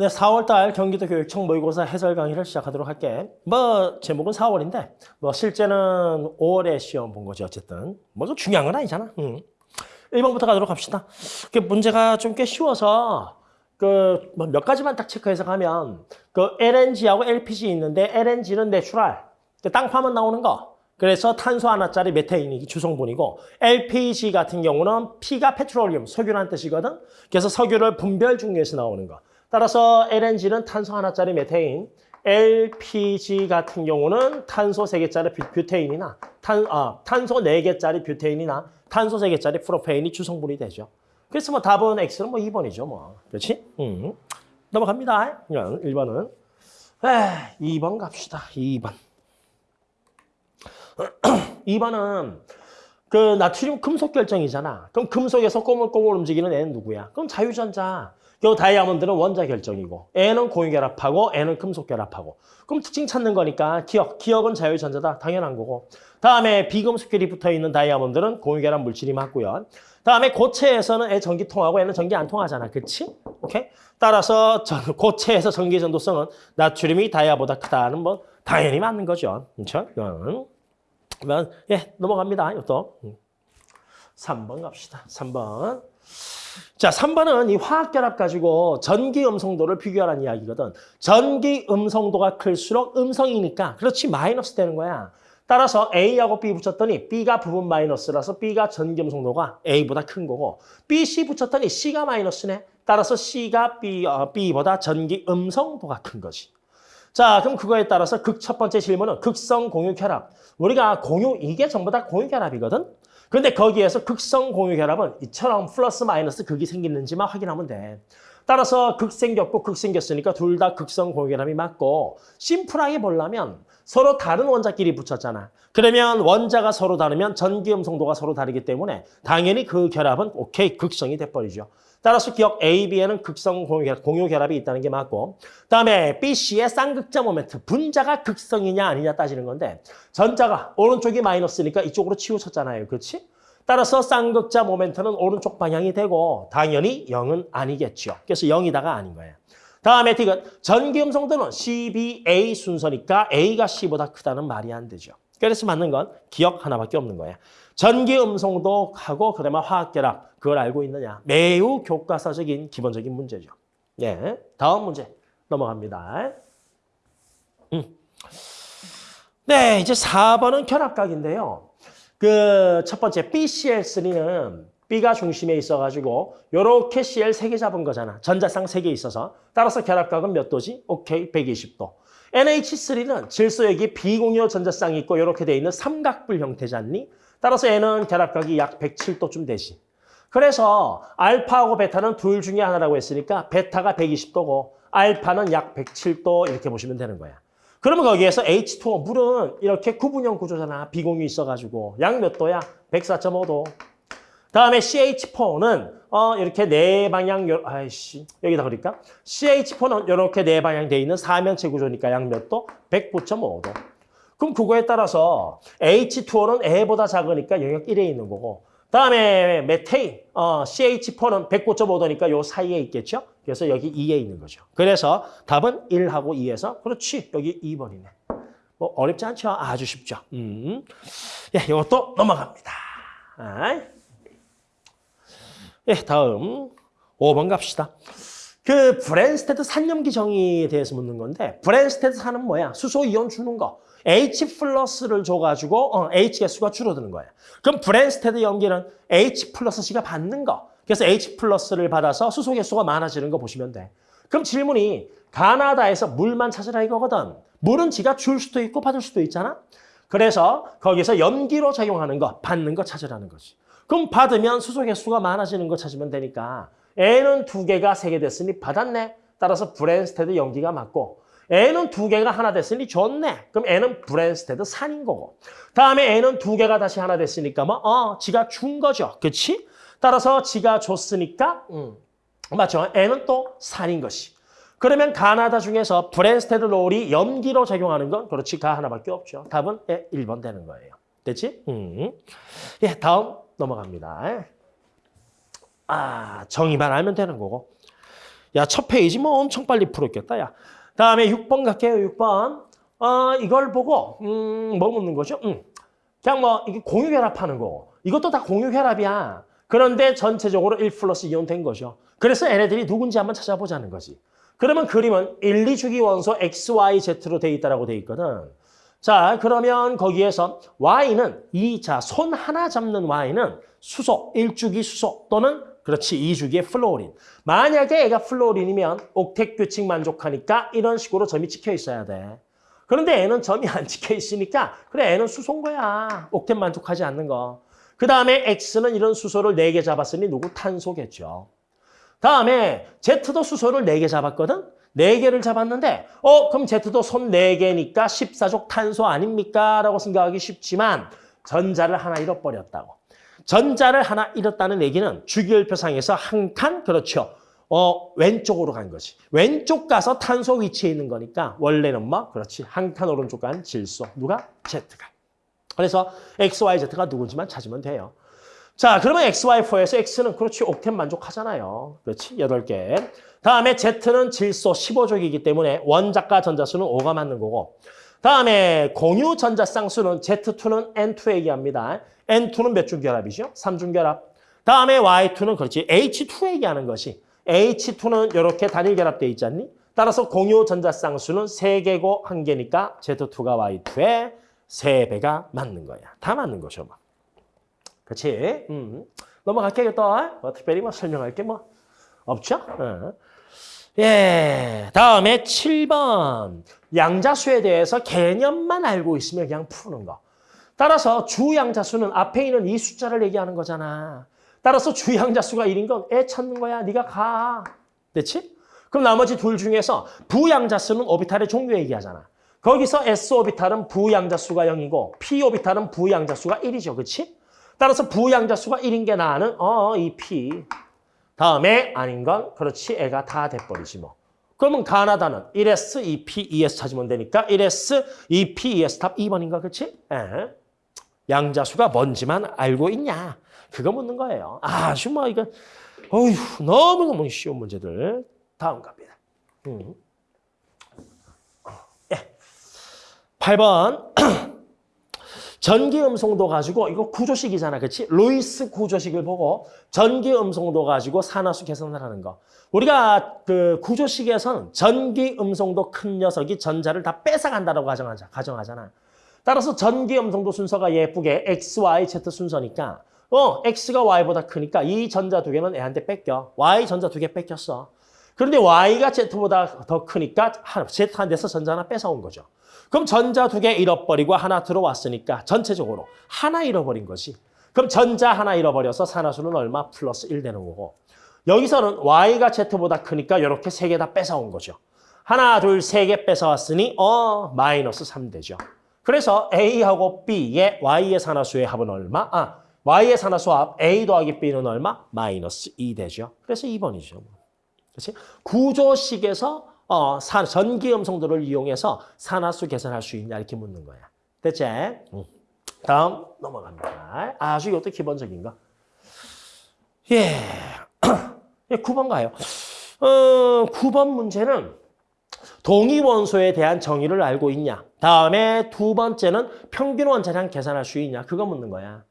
네, 4월달 경기도 교육청 모의고사 해설 강의를 시작하도록 할게. 뭐 제목은 4월인데 뭐 실제는 5월에 시험 본 거지 어쨌든. 뭐좀 중요한 건 아니잖아. 응. 1번부터 가도록 합시다. 그 문제가 좀 꽤 쉬워서 그 몇 가지만 딱 체크해서 가면 그 LNG하고 LPG 있는데 LNG는 natural, 땅 파면 나오는 거. 그래서 탄소 하나짜리 메테인이 주성분이고 LPG 같은 경우는 P가 petroleum, 석유라는 뜻이거든. 그래서 석유를 분별 증류해서 나오는 거. 따라서 LNG는 탄소 하나짜리 메테인, LPG 같은 경우는 탄소 세개짜리 뷰테인이나 탄, 아, 탄소 네개짜리 뷰테인이나 탄소 세개짜리 프로페인이 주성분이 되죠. 그래서 뭐 답은 X는 뭐 2번이죠. 뭐. 그렇지? 음. 넘어갑니다. 1번은. 에 2번 갑시다. 2번. 2번은 그 나트륨 금속 결정이잖아. 그럼 금속에서 꼬물꼬물 움직이는 애는 누구야? 그럼 자유전자. 요 다이아몬드는 원자 결정이고 N은 공유결합하고 N은 금속결합하고 그럼 특징 찾는 거니까 기억, 기억은 자유전자다. 당연한 거고 다음에 비금속결이 붙어있는 다이아몬드는 공유결합 물질이 맞고요. 다음에 고체에서는 애 전기 통하고 N은 전기 안 통하잖아. 그치? 오케이? 따라서 전, 고체에서 전기 전도성은 나트륨이 다이아보다 크다는 뭐 당연히 맞는 거죠. 그렇죠? 그러면 예, 넘어갑니다. 이것도. 3번 갑시다. 3번. 자, 3번은 이 화학 결합 가지고 전기 음성도를 비교하라는 이야기거든. 전기 음성도가 클수록 음성이니까 그렇지 마이너스 되는 거야. 따라서 A하고 B 붙였더니 B가 부분 마이너스라서 B가 전기 음성도가 A보다 큰 거고 B, C 붙였더니 C가 마이너스네. 따라서 C가 B, 어, B보다 전기 음성도가 큰 거지. 자, 그럼 그거에 따라서 극 첫 번째 질문은 극성 공유 결합. 우리가 공유, 이게 전부 다 공유 결합이거든? 근데 거기에서 극성 공유 결합은 이처럼 플러스 마이너스 극이 생기는지만 확인하면 돼. 따라서 극 생겼고 극 생겼으니까 둘 다 극성 공유 결합이 맞고 심플하게 보려면 서로 다른 원자끼리 붙였잖아. 그러면 원자가 서로 다르면 전기 음성도가 서로 다르기 때문에 당연히 그 결합은 오케이 극성이 돼버리죠. 따라서 기억 A, B에는 극성 공유 결합이 있다는 게 맞고 그다음에 B, C의 쌍극자 모멘트 분자가 극성이냐 아니냐 따지는 건데 전자가 오른쪽이 마이너스니까 이쪽으로 치우쳤잖아요. 그렇지? 따라서 쌍극자 모멘트는 오른쪽 방향이 되고 당연히 0은 아니겠죠. 그래서 0이다가 아닌 거예요. 다음에 디귿 전기 음성도는 CBA 순서니까 A가 C보다 크다는 말이 안 되죠. 그래서 맞는 건 기억 하나밖에 없는 거야. 전기 음성도하고 그다음에 화학결합 그걸 알고 있느냐. 매우 교과서적인 기본적인 문제죠. 예, 다음 문제 넘어갑니다. 음. 네, 이제 4번은 결합각인데요. 그 첫 번째 BCl3는 B가 중심에 있어가지고 이렇게 CL 3개 잡은 거잖아. 전자쌍 3개 있어서. 따라서 결합각은 몇 도지? 오케이, 120도. NH3는 질소액이 비공유 전자쌍이 있고 이렇게 돼 있는 삼각불 형태지 않니? 따라서 얘는 결합각이 약 107도쯤 되지. 그래서 알파하고 베타는 둘 중에 하나라고 했으니까 베타가 120도고 알파는 약 107도 이렇게 보시면 되는 거야. 그러면 거기에서 H2O, 물은 이렇게 구분형 구조잖아. 비공유 있어가지고. 약몇 도야? 104.5도. 다음에 CH4는 어 이렇게 네 방향 아이씨 여기다 그러니까 CH4는 이렇게 네 방향 돼 있는 사면체 구조니까 약몇 도? 109.5도. 그럼 그거에 따라서 H2O는 A보다 작으니까 영역 1에 있는 거고 다음에 메테인, 어, CH4는 109.5도니까 요 사이에 있겠죠? 그래서 여기 2에 있는 거죠. 그래서 답은 1하고 2에서 그렇지, 여기 2번이네. 뭐 어렵지 않죠? 아주 쉽죠. 음. 예, 이것도 넘어갑니다. 아. 예, 다음 5번 갑시다. 그 브뢴스테드 산염기 정의에 대해서 묻는 건데 브뢴스테드 산은 뭐야? 수소 이온 주는 거. H 플러스를 줘가지고 어, H 개수가 줄어드는 거예요. 그럼 브뢴스테드 염기는 H 플러스 지가 받는 거. 그래서 H 플러스를 받아서 수소 개수가 많아지는 거 보시면 돼. 그럼 질문이 가나다에서 물만 찾으라 이거거든. 물은 지가 줄 수도 있고 받을 수도 있잖아. 그래서 거기서 염기로 작용하는 거, 받는 거 찾으라는 거지. 그럼 받으면 수소 개수가 많아지는 거 찾으면 되니까 얘는 두 개가 세 개 됐으니 받았네. 따라서 브뢴스테드 염기가 맞고 얘는 두 개가 하나 됐으니 줬네. 그럼 얘는 브뢴스테드 산인 거고. 다음에 얘는 두 개가 다시 하나 됐으니까 뭐, 어, 지가 준 거죠. 그치? 따라서 지가 줬으니까, 음, 맞죠? 얘는 또 산인 거지. 그러면 가나다 중에서 브뢴스테드 물이 염기로 작용하는 건 그렇지, 가 하나밖에 없죠. 답은 예, 1번 되는 거예요. 됐지? 음. 예, 다음 넘어갑니다. 아, 정의만 알면 되는 거고. 야, 첫 페이지 뭐 엄청 빨리 풀었겠다, 야. 다음에 6번 갈게요, 6번. 어, 이걸 보고, 음, 뭐 묻는 거죠? 음. 그냥 뭐, 이게 공유결합하는 거. 이것도 다 공유결합이야. 그런데 전체적으로 1 플러스 이온 된 거죠. 그래서 얘네들이 누군지 한번 찾아보자는 거지. 그러면 그림은 1, 2주기 원소 X, Y, Z로 돼 있다라고 돼 있거든. 자, 그러면 거기에서 Y는 이, 자, 손 하나 잡는 Y는 수소, 1주기 수소 또는 그렇지, 2주기의 플로린. 만약에 애가 플로린이면 옥텟 규칙 만족하니까 이런 식으로 점이 찍혀 있어야 돼. 그런데 애는 점이 안 찍혀 있으니까 그래, 애는 수소인 거야. 옥텟 만족하지 않는 거. 그 다음에 X는 이런 수소를 4개 잡았으니 누구? 탄소겠죠. 다음에 Z도 수소를 4개 잡았거든? 4개를 잡았는데 어 그럼 Z도 손 4개니까 14족 탄소 아닙니까? 라고 생각하기 쉽지만 전자를 하나 잃어버렸다고. 전자를 하나 잃었다는 얘기는 주기율표상에서 한 칸 그렇죠. 어 왼쪽으로 간 거지. 왼쪽 가서 탄소 위치에 있는 거니까 원래는 뭐 그렇지. 한 칸 오른쪽 간 질소. 누가? Z가. 그래서 X, Y, Z가 누군지만 찾으면 돼요. 자, 그러면 XY4에서 X는 그렇지, 옥텐 만족하잖아요. 그렇지, 8개. 다음에 Z는 질소 15족이기 때문에 원자과 전자수는 5가 맞는 거고. 다음에 공유 전자쌍수는 Z2는 N2 얘기합니다. N2는 몇 중 결합이죠? 3중 결합. 다음에 Y2는 그렇지, H2 얘기하는 것이. H2는 이렇게 단일 결합되어 있지 않니? 따라서 공유 전자쌍수는 3개고 1개니까 Z2가 Y2에 3배가 맞는 거야. 다 맞는 거죠, 뭐. 그렇지? 음. 넘어갈게요, 또. 뭐, 특별히 뭐 설명할 게 뭐 없죠? 어. 예, 다음에 7번. 양자수에 대해서 개념만 알고 있으면 그냥 푸는 거. 따라서 주양자수는 앞에 있는 이 숫자를 얘기하는 거잖아. 따라서 주양자수가 1인 건 애 찾는 거야. 네가 가. 됐지? 그럼 나머지 둘 중에서 부양자수는 오비탈의 종류 얘기하잖아. 거기서 S 오비탈은 부양자수가 0이고 P 오비탈은 부양자수가 1이죠. 그렇지? 따라서 부양자수가 1인 게 나는 어, 이 P. 다음에 아닌 건 그렇지 애가 다 돼버리지 뭐. 그러면 가나다는 1S, 2P, 2S 찾으면 되니까 1S, 2P, 2S 답 2번인가 그렇지? 예. 양자수가 뭔지만 알고 있냐? 그거 묻는 거예요. 아주 뭐 이거 어휴 너무너무 쉬운 문제들. 다음 갑니다. 음. 예. 8번 전기 음성도 가지고 이거 구조식이잖아. 그렇지? 로이스 구조식을 보고 전기 음성도 가지고 산화수 계산을 하는 거. 우리가 그 구조식에서는 전기 음성도 큰 녀석이 전자를 다 뺏어간다고 가정하자, 가정하잖아. 따라서 전기 음성도 순서가 예쁘게 X, Y, Z 순서니까 어, X가 Y보다 크니까 이 전자 두 개는 애한테 뺏겨. Y 전자 두 개 뺏겼어. 그런데 Y가 Z보다 더 크니까 Z 한 대에서 전자 하나 뺏어온 거죠. 그럼 전자 두 개 잃어버리고 하나 들어왔으니까 전체적으로 하나 잃어버린 거지. 그럼 전자 하나 잃어버려서 산화수는 얼마? 플러스 1 되는 거고. 여기서는 Y가 Z보다 크니까 이렇게 세 개 다 뺏어온 거죠. 하나, 둘, 세 개 뺏어왔으니 어 마이너스 3 되죠. 그래서 A하고 B의 Y의 산화수의 합은 얼마? 아, Y의 산화수 합 A 더하기 B는 얼마? 마이너스 2 되죠. 그래서 2번이죠. 그렇지? 구조식에서 어, 산, 전기 음성도를 이용해서 산화수 계산할 수 있냐 이렇게 묻는 거야. 됐지? 응. 다음 넘어갑니다. 아주 이것도 기본적인 거. 예. 예, 9번 가요. 어, 9번 문제는 동위원소에 대한 정의를 알고 있냐. 다음에 두 번째는 평균 원자량 계산할 수 있냐. 그거 묻는 거야.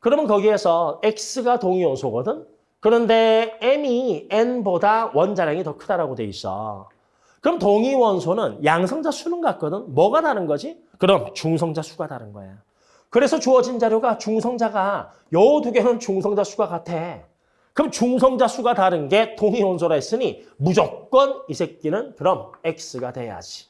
그러면 거기에서 X가 동위원소거든. 그런데 M이 N보다 원자량이 더 크다라고 돼 있어. 그럼 동위원소는 양성자 수는 같거든. 뭐가 다른 거지? 그럼 중성자 수가 다른 거야. 그래서 주어진 자료가 중성자가 요 두 개는 중성자 수가 같아. 그럼 중성자 수가 다른 게 동위원소라 했으니 무조건 이 새끼는 그럼 X가 돼야지.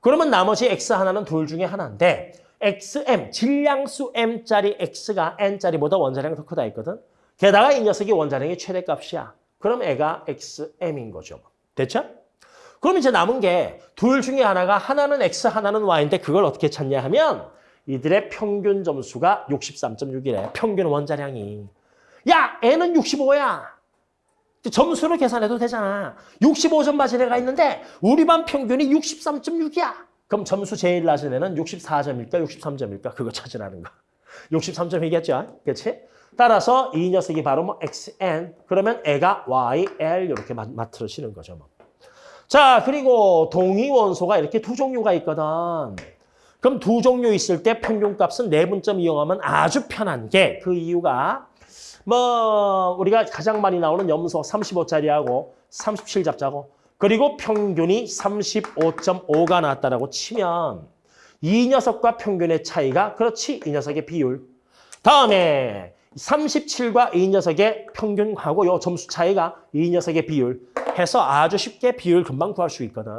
그러면 나머지 X 하나는 둘 중에 하나인데 XM, 질량수 M짜리 X가 N짜리보다 원자량이 더 크다 했거든. 게다가 이 녀석이 원자량의 최대값이야. 그럼 애가 XM인 거죠. 됐죠? 그럼 이제 남은 게 둘 중에 하나가 하나는 X, 하나는 Y인데 그걸 어떻게 찾냐 하면 이들의 평균 점수가 63.6이래. 평균 원자량이. 야, N은 65야. 점수로 계산해도 되잖아. 65점 맞은 애가 있는데 우리 반 평균이 63.6이야. 그럼 점수 제일 낮은 애는 64점일까, 63점일까? 그거 찾으라는 거. 63점이겠죠? 그렇지? 따라서 이 녀석이 바로 뭐 xn 그러면 애가 yl 이렇게 마- 맞춰지는 거죠. 뭐. 자 그리고 동위 원소가 이렇게 두 종류가 있거든. 그럼 두 종류 있을 때 평균값은 내분점 이용하면 아주 편한 게 그 이유가 뭐 우리가 가장 많이 나오는 염소 35짜리하고 37 잡자고 그리고 평균이 35.5가 나왔다라고 치면 이 녀석과 평균의 차이가 그렇지 이 녀석의 비율 다음에 37과 이 녀석의 평균하고 요 점수 차이가 이 녀석의 비율 해서 아주 쉽게 비율 금방 구할 수 있거든.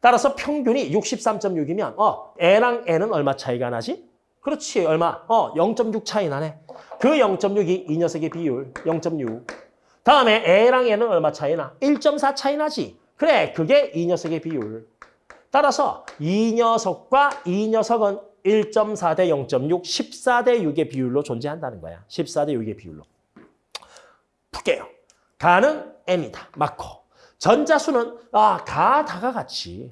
따라서 평균이 63.6이면 어 N랑 N은 얼마 차이가 나지? 그렇지 얼마? 어 0.6 차이 나네. 그 0.6이 이 녀석의 비율 0.6. 다음에 A랑 N은 얼마 차이 나? 1.4 차이 나지. 그래 그게 이 녀석의 비율. 따라서 이 녀석과 이 녀석은 1.4 대 0.6, 14 대 6의 비율로 존재한다는 거야. 14 대 6의 비율로. 풀게요. 가는 n이다. 맞고. 전자수는 아, 가, 다가 같이.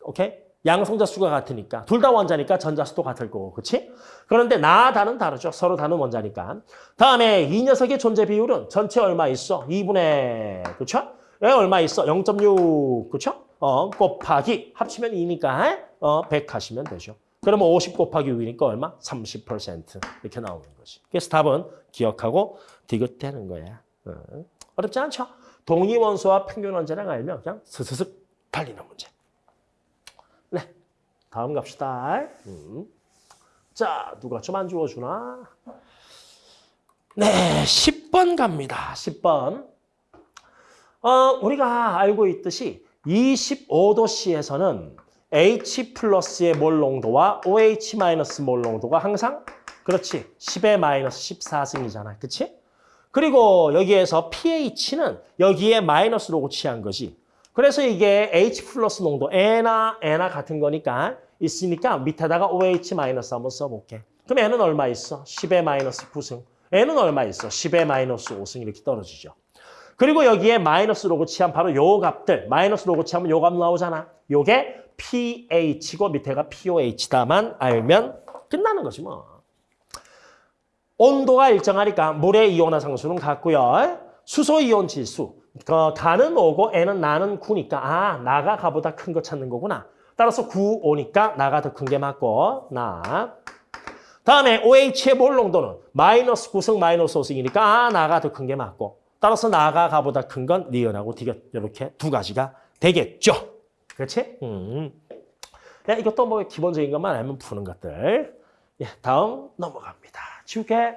오케이? 양성자 수가 같으니까. 둘 다 원자니까 전자수도 같을 거고. 그렇지? 그런데 나, 다는 다르죠. 서로 다른 원자니까. 다음에 이 녀석의 존재 비율은 전체 얼마 있어? 2분의 그렇죠? 에 얼마 있어? 0.6. 그렇죠? 어, 곱하기 합치면 2니까 어, 100 하시면 되죠. 그러면 50 곱하기 6이니까 얼마? 30% 이렇게 나오는 거지. 그래서 답은 기억하고 디귿되는 거야. 어. 어렵지 않죠? 동위 원소와 평균 원자량 알면 그냥 스스슥 달리는 문제. 네, 다음 갑시다. 음. 자, 누가 좀 안 주워주나? 네, 10번 갑니다. 10번. 어, 우리가 알고 있듯이 25도씨에서는 H 플러스의 몰 농도와 OH 마이너스 몰 농도가 항상 그렇지 10의 마이너스 14승이잖아. 그치? 그리고 여기에서 pH는 여기에 마이너스로 고치한 거지. 그래서 이게 H 플러스 농도 N나 N나 같은 거니까 있으니까 밑에다가 OH 마이너스 한번 써볼게. 그럼 N은 얼마 있어? 10의 마이너스 9승. N은 얼마 있어? 10의 마이너스 5승 이렇게 떨어지죠. 그리고 여기에 마이너스 로고 치면 바로 요 값들 마이너스 로고 치면 요 값 나오잖아. 요게 pH고 밑에가 POH다만 알면 끝나는 거지 뭐. 온도가 일정하니까 물의 이온화 상수는 같고요. 수소 이온 지수. 그 가는 오고 N은 나는 9니까 아 나가 가보다 큰 거 찾는 거구나. 따라서 9 오니까 나가 더 큰 게 맞고 나. 다음에 OH의 몰 농도는 마이너스 9승 마이너스 5승이니까 아 나가 더 큰 게 맞고 따라서 나가 가보다 큰 건 니은하고 디귿 이렇게 두 가지가 되겠죠. 그렇지? 음. 야, 이것도 뭐 기본적인 것만 알면 푸는 것들. 예, 다음 넘어갑니다. 지우개.